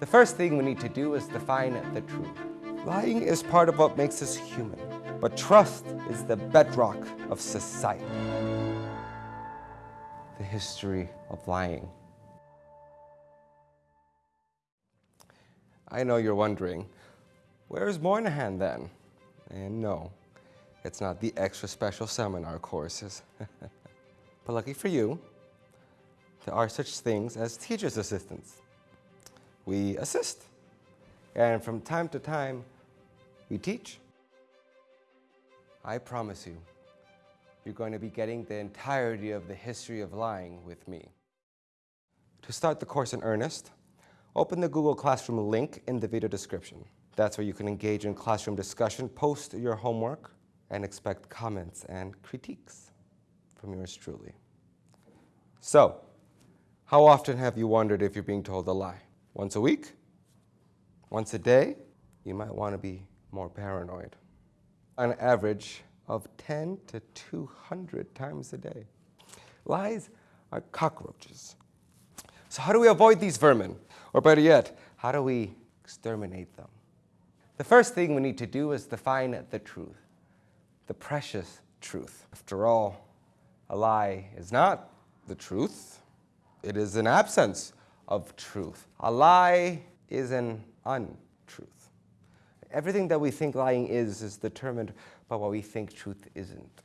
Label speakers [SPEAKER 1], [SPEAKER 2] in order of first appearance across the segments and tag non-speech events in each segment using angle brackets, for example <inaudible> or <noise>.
[SPEAKER 1] The first thing we need to do is define the truth. Lying is part of what makes us human, but trust is the bedrock of society. The history of lying. I know you're wondering, where's Moynihan then? And no, it's not the extra special seminar courses. <laughs> but lucky for you, there are such things as teacher's assistants. We assist. And from time to time, we teach. I promise you, you're going to be getting the entirety of the history of lying with me. To start the course in earnest, open the Google Classroom link in the video description. That's where you can engage in classroom discussion, post your homework, and expect comments and critiques from yours truly. So, how often have you wondered if you're being told a lie? Once a week? Once a day? You might want to be more paranoid. On average of 10 to 200 times a day. Lies are cockroaches. So how do we avoid these vermin? Or better yet, how do we exterminate them? The first thing we need to do is define the truth, the precious truth. After all, a lie is not the truth. It is an absence of truth. A lie is an untruth. Everything that we think lying is is determined by what we think truth isn't.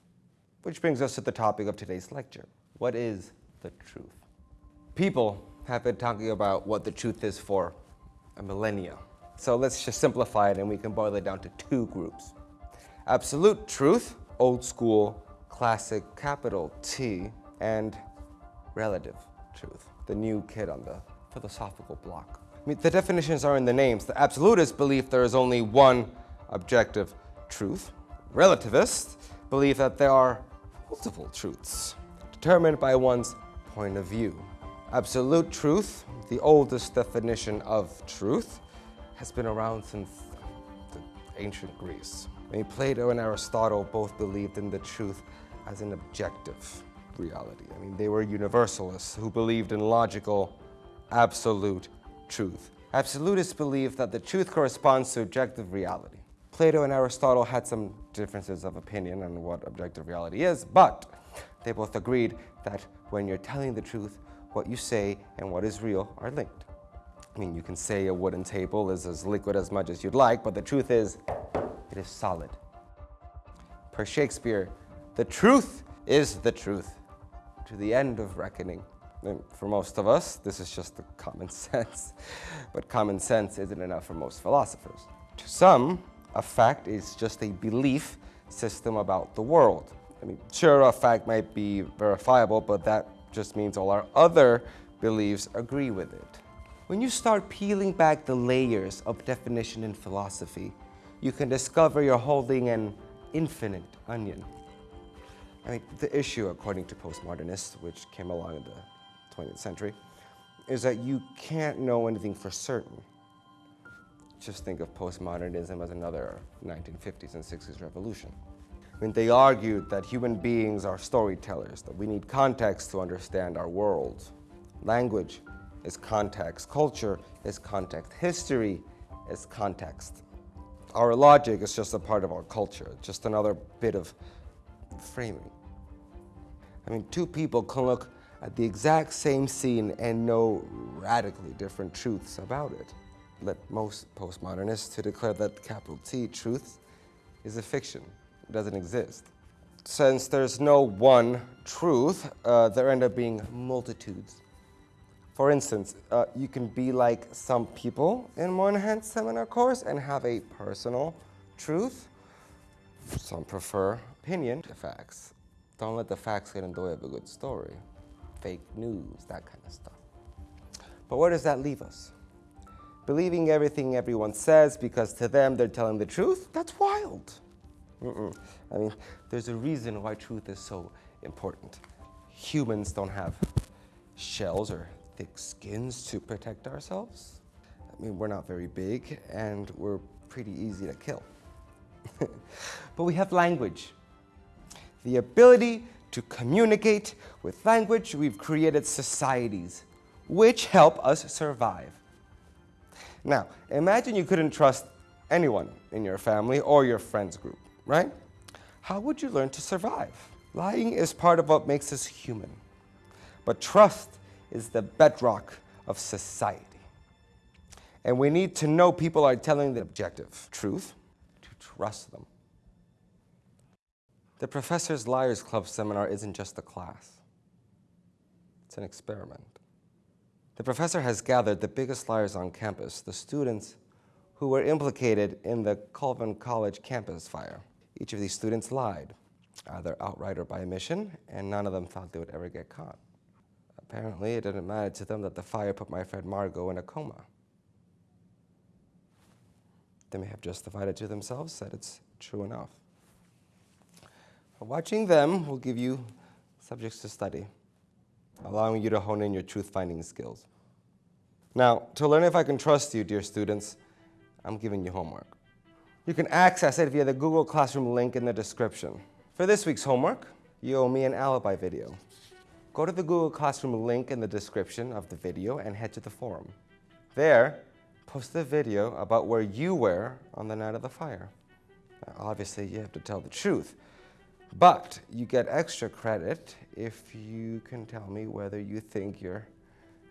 [SPEAKER 1] Which brings us to the topic of today's lecture. What is the truth? People have been talking about what the truth is for a millennia. So let's just simplify it and we can boil it down to two groups. Absolute truth, old school, classic, capital T, and relative truth, the new kid on the philosophical block. I mean, the definitions are in the names. The absolutists believe there is only one objective truth. Relativists believe that there are multiple truths, determined by one's point of view. Absolute truth, the oldest definition of truth, has been around since ancient Greece. I mean, Plato and Aristotle both believed in the truth as an objective reality. I mean, they were universalists who believed in logical, absolute truth. Absolutists believe that the truth corresponds to objective reality. Plato and Aristotle had some differences of opinion on what objective reality is, but they both agreed that when you're telling the truth, what you say and what is real are linked. I mean, you can say a wooden table is as liquid as much as you'd like, but the truth is, it is solid. Per Shakespeare, the truth is the truth to the end of reckoning. For most of us, this is just the common <laughs> sense, but common sense isn't enough for most philosophers. To some, a fact is just a belief system about the world. I mean, sure, a fact might be verifiable, but that just means all our other beliefs agree with it. When you start peeling back the layers of definition in philosophy, you can discover you're holding an infinite onion. I mean, the issue, according to postmodernists, which came along in the 20th century, is that you can't know anything for certain. Just think of postmodernism as another 1950s and 60s revolution. I mean, they argued that human beings are storytellers, that we need context to understand our world. Language is context, culture is context, history is context. Our logic is just a part of our culture, just another bit of framing. I mean, two people can look the exact same scene and know radically different truths about it. Let most postmodernists to declare that capital T, truth, is a fiction. It doesn't exist. Since there's no one truth, uh, there end up being multitudes. For instance, uh, you can be like some people in Moynihan's seminar course and have a personal truth. Some prefer opinion to facts. Don't let the facts get in the way of a good story. Fake news, that kind of stuff. But where does that leave us? Believing everything everyone says because to them they're telling the truth? That's wild. Mm -mm. I mean, there's a reason why truth is so important. Humans don't have shells or thick skins to protect ourselves. I mean, we're not very big and we're pretty easy to kill. <laughs> but we have language. The ability to communicate with language, we've created societies which help us survive. Now, imagine you couldn't trust anyone in your family or your friends group, right? How would you learn to survive? Lying is part of what makes us human. But trust is the bedrock of society. And we need to know people are telling the objective truth to trust them. The Professor's Liars Club seminar isn't just a class. It's an experiment. The professor has gathered the biggest liars on campus, the students who were implicated in the Colvin College campus fire. Each of these students lied, either outright or by omission, and none of them thought they would ever get caught. Apparently, it didn't matter to them that the fire put my friend Margot in a coma. They may have justified it to themselves, said it's true enough. Watching them will give you subjects to study, allowing you to hone in your truth-finding skills. Now, to learn if I can trust you, dear students, I'm giving you homework. You can access it via the Google Classroom link in the description. For this week's homework, you owe me an alibi video. Go to the Google Classroom link in the description of the video and head to the forum. There, post the video about where you were on the night of the fire. Now, obviously, you have to tell the truth, but you get extra credit if you can tell me whether you think your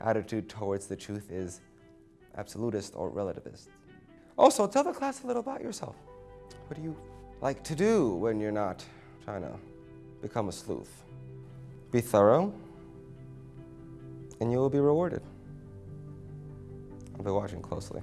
[SPEAKER 1] attitude towards the truth is absolutist or relativist. Also, tell the class a little about yourself. What do you like to do when you're not trying to become a sleuth? Be thorough, and you will be rewarded. I'll be watching closely.